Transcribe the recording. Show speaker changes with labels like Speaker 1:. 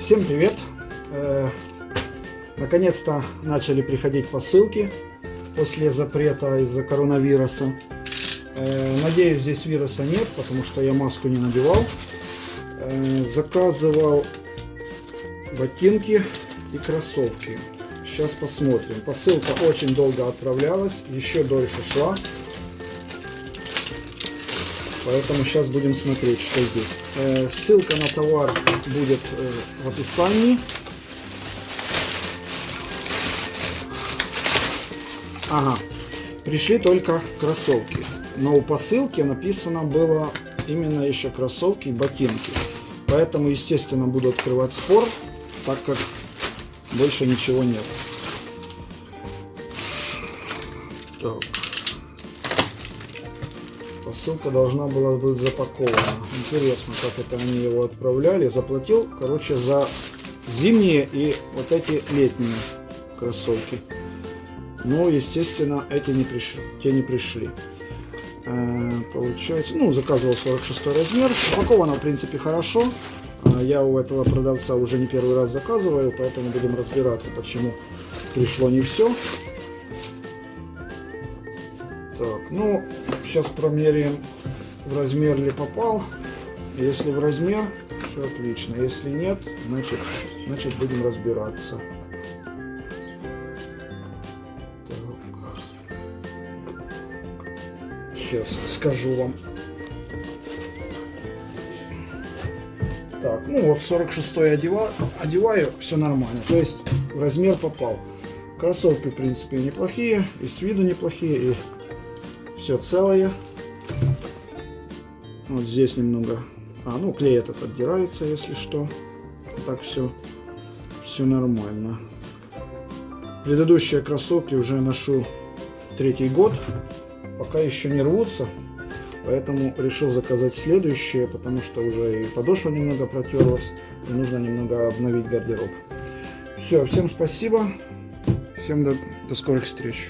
Speaker 1: Всем привет! Э, Наконец-то начали приходить посылки после запрета из-за коронавируса. Э, Надеюсь, здесь вируса нет, потому что я маску не надевал. Э, Заказывал ботинки и кроссовки. Сейчас посмотрим. Посылка очень долго отправлялась, еще дольше шла. Поэтому сейчас будем смотреть, что здесь. Э, ссылка на товар будет э, в описании. Ага, пришли только кроссовки. Но у посылки написано было именно еще кроссовки и ботинки. Поэтому, естественно, буду открывать спор, так как больше ничего нет. Так. Посылка должна была быть запакована. Интересно, как это они его отправляли. Заплатил, короче, за зимние и вот эти летние кроссовки. Но, естественно, эти не пришли. Те не пришли. Э, получается, ну, заказывал 46 размер. Упаковано, в принципе, хорошо. Э, я у этого продавца уже не первый раз заказываю, поэтому будем разбираться, почему пришло не все. Так, ну, сейчас промеряем, в размер ли попал. Если в размер, все отлично. Если нет, значит, значит будем разбираться. Сейчас скажу вам. Так, ну вот 46 одеваю, одеваю, все нормально. То есть размер попал. Кроссовки, в принципе, неплохие, и с виду неплохие, и все целое. Вот здесь немного... А, ну клей этот отдирается, если что. Так все, все нормально. Предыдущие кроссовки уже ношу третий год. Пока еще не рвутся. Поэтому решил заказать следующие, потому что уже и подошва немного протерлась. И нужно немного обновить гардероб. Все, всем спасибо. Всем до, до скорых встреч.